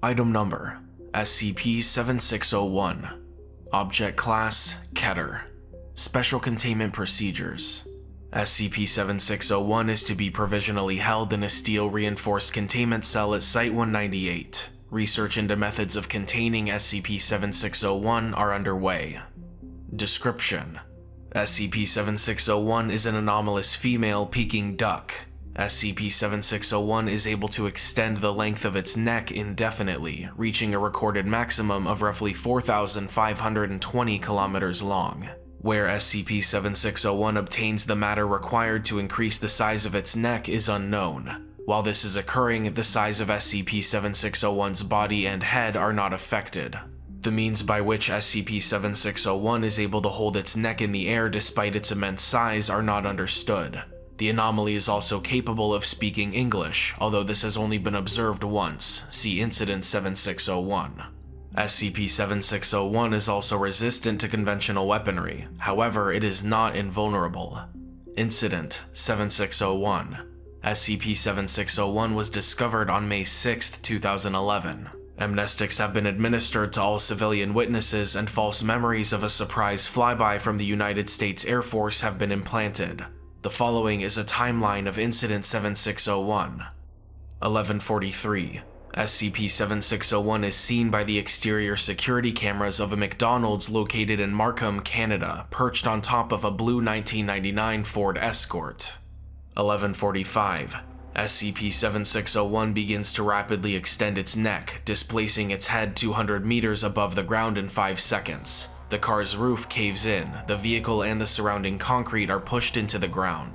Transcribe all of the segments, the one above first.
Item Number SCP-7601 Object Class Keter Special Containment Procedures SCP-7601 is to be provisionally held in a steel-reinforced containment cell at Site-198. Research into methods of containing SCP-7601 are underway. Description: SCP-7601 is an anomalous female Peking duck. SCP-7601 is able to extend the length of its neck indefinitely, reaching a recorded maximum of roughly 4,520 kilometers long. Where SCP-7601 obtains the matter required to increase the size of its neck is unknown. While this is occurring, the size of SCP-7601's body and head are not affected. The means by which SCP-7601 is able to hold its neck in the air despite its immense size are not understood. The anomaly is also capable of speaking English, although this has only been observed once, see Incident 7601. SCP-7601 is also resistant to conventional weaponry, however it is not invulnerable. Incident 7601 SCP-7601 was discovered on May 6, 2011. Amnestics have been administered to all civilian witnesses and false memories of a surprise flyby from the United States Air Force have been implanted. The following is a timeline of Incident 7601. 1143. SCP-7601 is seen by the exterior security cameras of a McDonald's located in Markham, Canada, perched on top of a blue 1999 Ford Escort. 1145. SCP-7601 begins to rapidly extend its neck, displacing its head 200 meters above the ground in 5 seconds. The car's roof caves in, the vehicle and the surrounding concrete are pushed into the ground.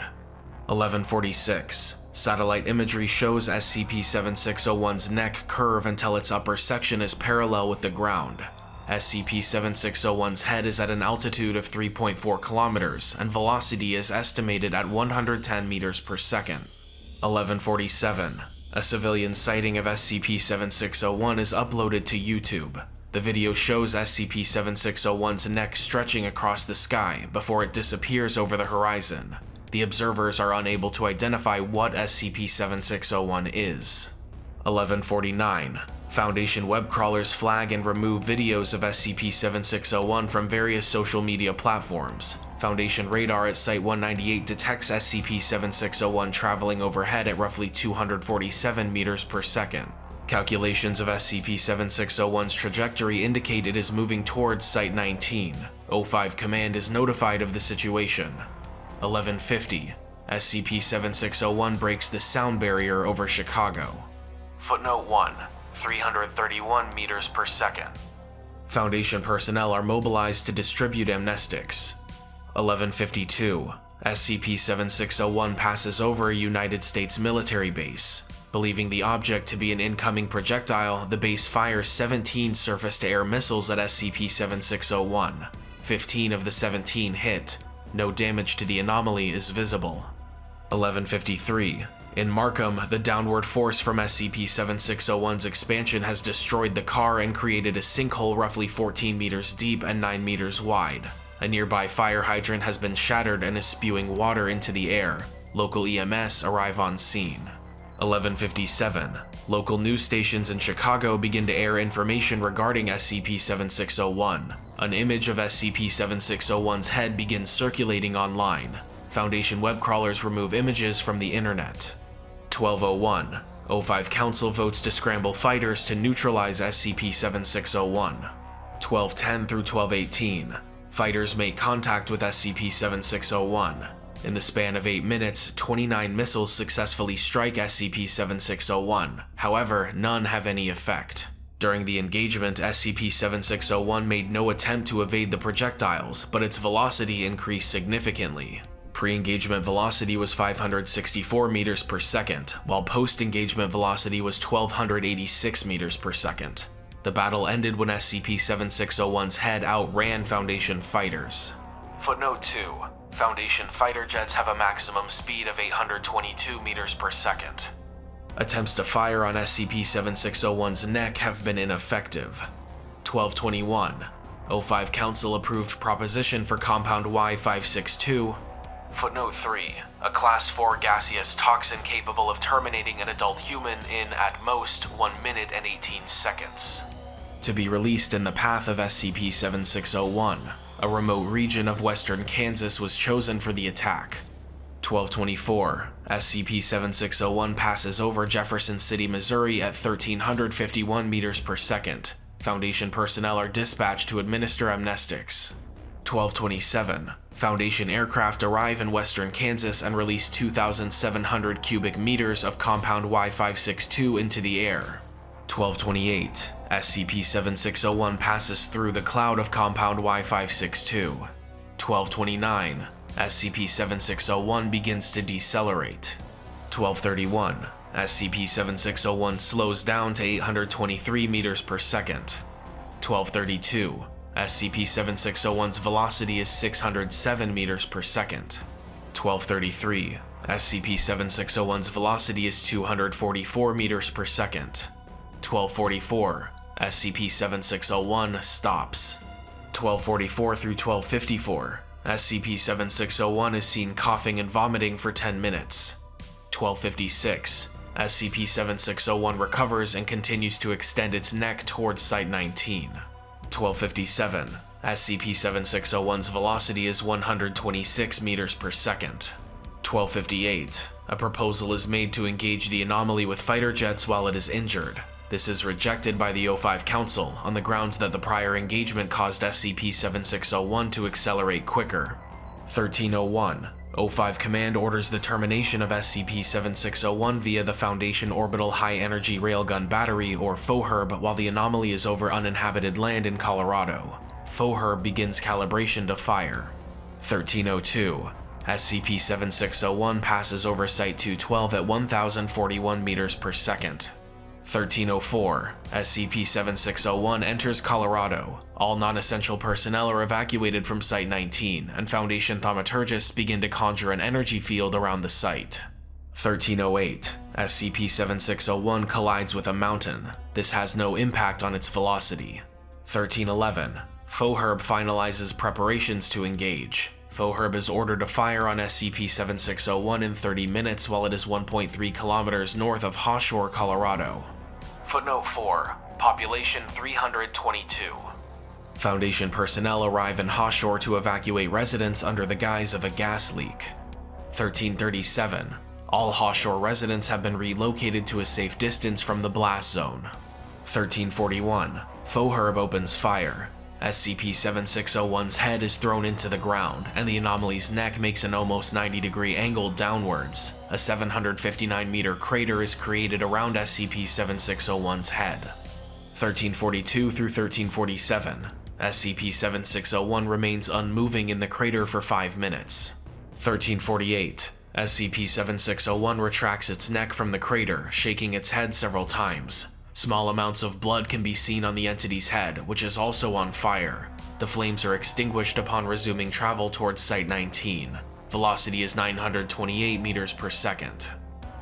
1146. Satellite imagery shows SCP-7601's neck curve until its upper section is parallel with the ground. SCP-7601's head is at an altitude of 3.4 kilometers, and velocity is estimated at 110 meters per second. 1147. A civilian sighting of SCP-7601 is uploaded to YouTube. The video shows SCP-7601's neck stretching across the sky before it disappears over the horizon. The observers are unable to identify what SCP-7601 is. 1149. Foundation web crawlers flag and remove videos of SCP-7601 from various social media platforms. Foundation radar at Site-198 detects SCP-7601 traveling overhead at roughly 247 meters per second. Calculations of SCP-7601's trajectory indicate it is moving towards Site-19. O5 Command is notified of the situation. 1150. SCP-7601 breaks the sound barrier over Chicago. Footnote 1. 331 meters per second. Foundation personnel are mobilized to distribute amnestics. 1152. SCP-7601 passes over a United States military base. Believing the object to be an incoming projectile, the base fires 17 surface-to-air missiles at SCP-7601. 15 of the 17 hit, no damage to the anomaly is visible. 1153. In Markham, the downward force from SCP-7601's expansion has destroyed the car and created a sinkhole roughly 14 meters deep and 9 meters wide. A nearby fire hydrant has been shattered and is spewing water into the air. Local EMS arrive on scene. 1157. Local news stations in Chicago begin to air information regarding SCP-7601. An image of SCP-7601's head begins circulating online. Foundation web crawlers remove images from the internet. 1201. O5 Council votes to scramble fighters to neutralize SCP-7601. 1210 through 1218. Fighters make contact with SCP-7601. In the span of 8 minutes, 29 missiles successfully strike SCP-7601, however, none have any effect. During the engagement, SCP-7601 made no attempt to evade the projectiles, but its velocity increased significantly. Pre-engagement velocity was 564 meters per second, while post-engagement velocity was 1286 meters per second. The battle ended when SCP-7601's head outran Foundation fighters. Footnote 2. Foundation fighter jets have a maximum speed of 822 meters per second. Attempts to fire on SCP-7601's neck have been ineffective. 1221. O5 Council approved proposition for Compound Y-562. Footnote 3. A Class 4 gaseous toxin capable of terminating an adult human in, at most, 1 minute and 18 seconds. To be released in the path of SCP-7601, a remote region of western Kansas was chosen for the attack. 1224, SCP-7601 passes over Jefferson City, Missouri at 1351 meters per second. Foundation personnel are dispatched to administer amnestics. 1227, Foundation aircraft arrive in western Kansas and release 2,700 cubic meters of compound Y562 into the air. 1228, SCP-7601 passes through the cloud of compound Y562. 1229, SCP-7601 begins to decelerate. 1231, SCP-7601 slows down to 823 meters per second. 1232, SCP-7601's velocity is 607 meters per second. 1233, SCP-7601's velocity is 244 meters per second. 1244, SCP-7601 stops. 1244 through 1254, SCP-7601 is seen coughing and vomiting for 10 minutes. 1256, SCP-7601 recovers and continues to extend its neck towards Site-19. 1257, SCP-7601's velocity is 126 meters per second. 1258, a proposal is made to engage the anomaly with fighter jets while it is injured. This is rejected by the O5 Council on the grounds that the prior engagement caused SCP-7601 to accelerate quicker. 1301, O5 Command orders the termination of SCP-7601 via the Foundation Orbital High Energy Railgun Battery, or FOHERB, while the anomaly is over uninhabited land in Colorado. FOHERB begins calibration to fire. 1302, SCP-7601 passes over Site-212 at 1041 meters per second. 1304, SCP-7601 enters Colorado. All non-essential personnel are evacuated from Site-19, and Foundation thaumaturgists begin to conjure an energy field around the site. 1308, SCP-7601 collides with a mountain. This has no impact on its velocity. 1311, Foherb finalizes preparations to engage. FOHERB is ordered to fire on SCP-7601 in 30 minutes while it is 1.3 kilometers north of Hawshore, Colorado. Footnote 4. Population 322. Foundation personnel arrive in Hawshore to evacuate residents under the guise of a gas leak. 1337. All Hawshore residents have been relocated to a safe distance from the blast zone. 1341. Foherb opens fire. SCP-7601's head is thrown into the ground, and the anomaly's neck makes an almost 90 degree angle downwards. A 759 meter crater is created around SCP-7601's head. 1342 through 1347, SCP-7601 remains unmoving in the crater for 5 minutes. 1348, SCP-7601 retracts its neck from the crater, shaking its head several times. Small amounts of blood can be seen on the entity's head, which is also on fire. The flames are extinguished upon resuming travel towards Site-19. Velocity is 928 meters per second.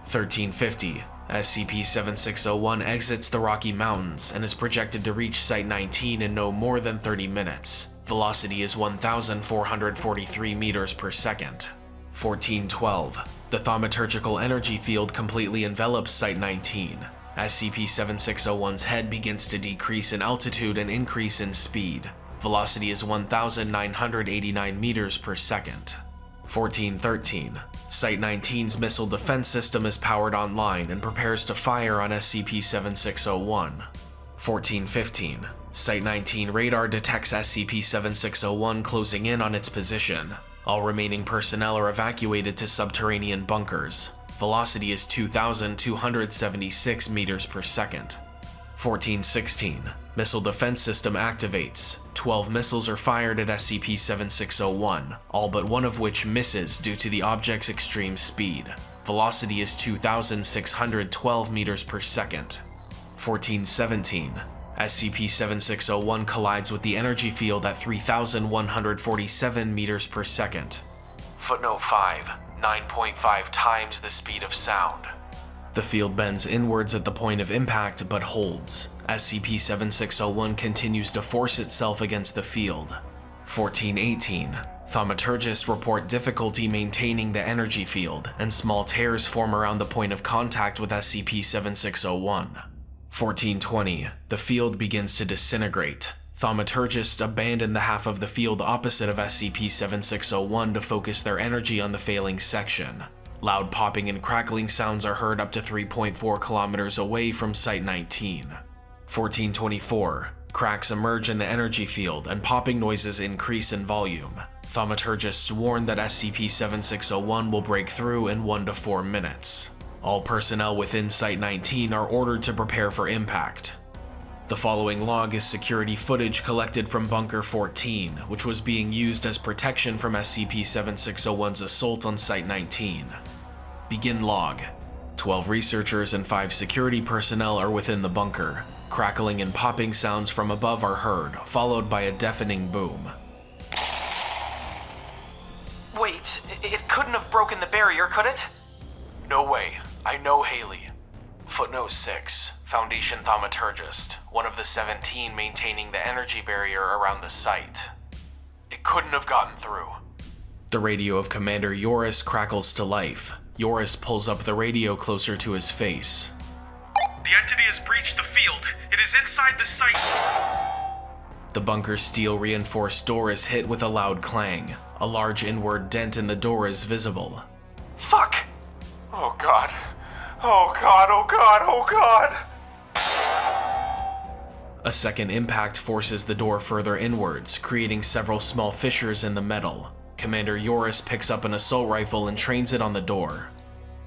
1350, SCP-7601 exits the Rocky Mountains and is projected to reach Site-19 in no more than 30 minutes. Velocity is 1,443 meters per second. 1412, the thaumaturgical energy field completely envelops Site-19. SCP-7601's head begins to decrease in altitude and increase in speed. Velocity is 1,989 meters per second. 1413. Site-19's missile defense system is powered online and prepares to fire on SCP-7601. 1415. Site-19 radar detects SCP-7601 closing in on its position. All remaining personnel are evacuated to subterranean bunkers. Velocity is 2,276 meters per second. 1416. Missile Defense System activates. 12 missiles are fired at SCP-7601, all but one of which misses due to the object's extreme speed. Velocity is 2,612 meters per second. 1417. SCP-7601 collides with the energy field at 3,147 meters per second. Footnote 5. 9.5 times the speed of sound. The field bends inwards at the point of impact but holds. SCP-7601 continues to force itself against the field. 1418. Thaumaturgists report difficulty maintaining the energy field, and small tears form around the point of contact with SCP-7601. 1420. The field begins to disintegrate. Thaumaturgists abandon the half of the field opposite of SCP-7601 to focus their energy on the failing section. Loud popping and crackling sounds are heard up to 3.4 kilometers away from Site-19. 1424. Cracks emerge in the energy field and popping noises increase in volume. Thaumaturgists warn that SCP-7601 will break through in 1 to 4 minutes. All personnel within Site-19 are ordered to prepare for impact. The following log is security footage collected from Bunker 14, which was being used as protection from SCP-7601's assault on Site-19. Begin log. 12 researchers and 5 security personnel are within the bunker. Crackling and popping sounds from above are heard, followed by a deafening boom. Wait, it couldn't have broken the barrier, could it? No way. I know Haley. Footnote 6. Foundation Thaumaturgist, one of the 17 maintaining the energy barrier around the site. It couldn't have gotten through. The radio of Commander Yoris crackles to life. Yoris pulls up the radio closer to his face. The entity has breached the field. It is inside the site. The bunker's steel reinforced door is hit with a loud clang. A large inward dent in the door is visible. Fuck! Oh god. Oh god, oh god, oh god! A second impact forces the door further inwards, creating several small fissures in the metal. Commander Yoris picks up an assault rifle and trains it on the door.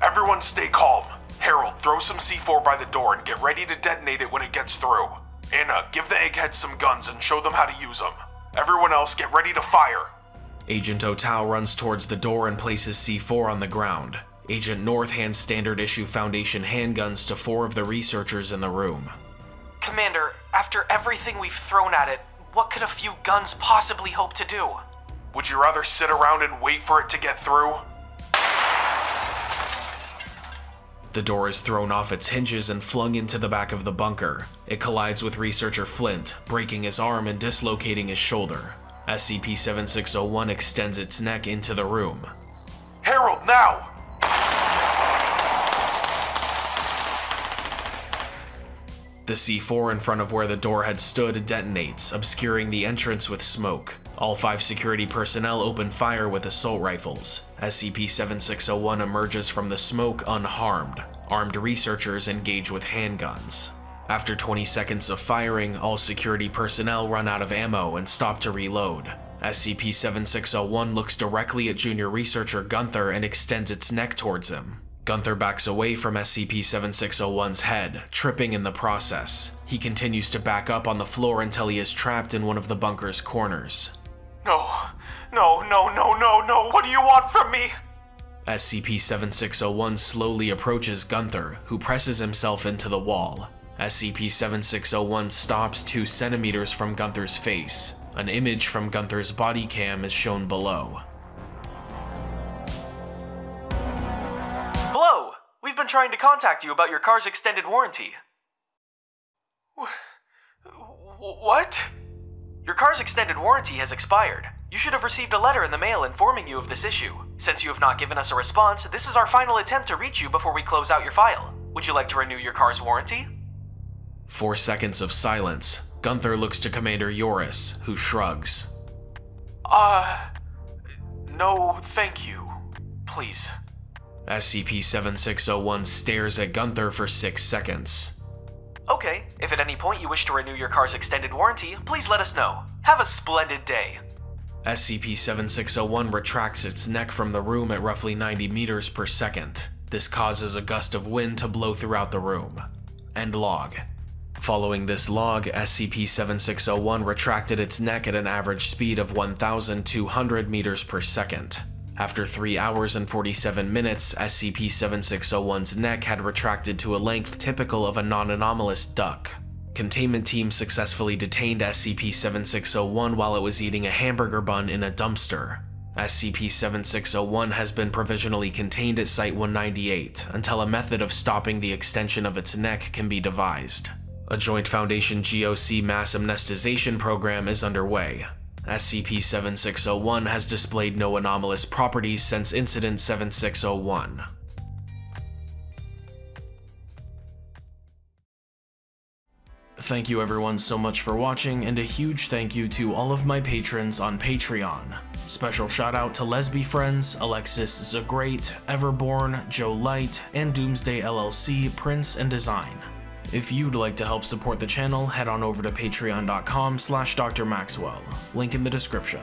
Everyone stay calm. Harold, throw some C4 by the door and get ready to detonate it when it gets through. Anna, give the eggheads some guns and show them how to use them. Everyone else, get ready to fire. Agent Otao runs towards the door and places C4 on the ground. Agent North hands standard issue Foundation handguns to four of the researchers in the room. Commander, after everything we've thrown at it, what could a few guns possibly hope to do? Would you rather sit around and wait for it to get through? The door is thrown off its hinges and flung into the back of the bunker. It collides with researcher Flint, breaking his arm and dislocating his shoulder. SCP-7601 extends its neck into the room. Harold, now! The C4 in front of where the door had stood detonates, obscuring the entrance with smoke. All five security personnel open fire with assault rifles. SCP-7601 emerges from the smoke unharmed. Armed researchers engage with handguns. After 20 seconds of firing, all security personnel run out of ammo and stop to reload. SCP-7601 looks directly at junior researcher Gunther and extends its neck towards him. Gunther backs away from SCP-7601's head, tripping in the process. He continues to back up on the floor until he is trapped in one of the bunker's corners. No, no, no, no, no, no, what do you want from me? SCP-7601 slowly approaches Gunther, who presses himself into the wall. SCP-7601 stops 2 centimeters from Gunther's face. An image from Gunther's body cam is shown below. Trying to contact you about your car's extended warranty. What? Your car's extended warranty has expired. You should have received a letter in the mail informing you of this issue. Since you have not given us a response, this is our final attempt to reach you before we close out your file. Would you like to renew your car's warranty? Four seconds of silence. Gunther looks to Commander Yoris, who shrugs. Uh. No, thank you. Please. SCP-7601 stares at Gunther for six seconds. Okay, if at any point you wish to renew your car's extended warranty, please let us know. Have a splendid day. SCP-7601 retracts its neck from the room at roughly 90 meters per second. This causes a gust of wind to blow throughout the room. End log. Following this log, SCP-7601 retracted its neck at an average speed of 1,200 meters per second. After 3 hours and 47 minutes, SCP-7601's neck had retracted to a length typical of a non-anomalous duck. Containment team successfully detained SCP-7601 while it was eating a hamburger bun in a dumpster. SCP-7601 has been provisionally contained at Site-198 until a method of stopping the extension of its neck can be devised. A Joint Foundation GOC mass amnestization program is underway. SCP-7601 has displayed no anomalous properties since Incident 7601. Thank you everyone so much for watching, and a huge thank you to all of my patrons on Patreon. Special shout out to Lesby Friends, Alexis Zagrate, Everborn, Joe Light, and Doomsday LLC, Prince and Design. If you'd like to help support the channel, head on over to patreon.com slash drmaxwell, link in the description.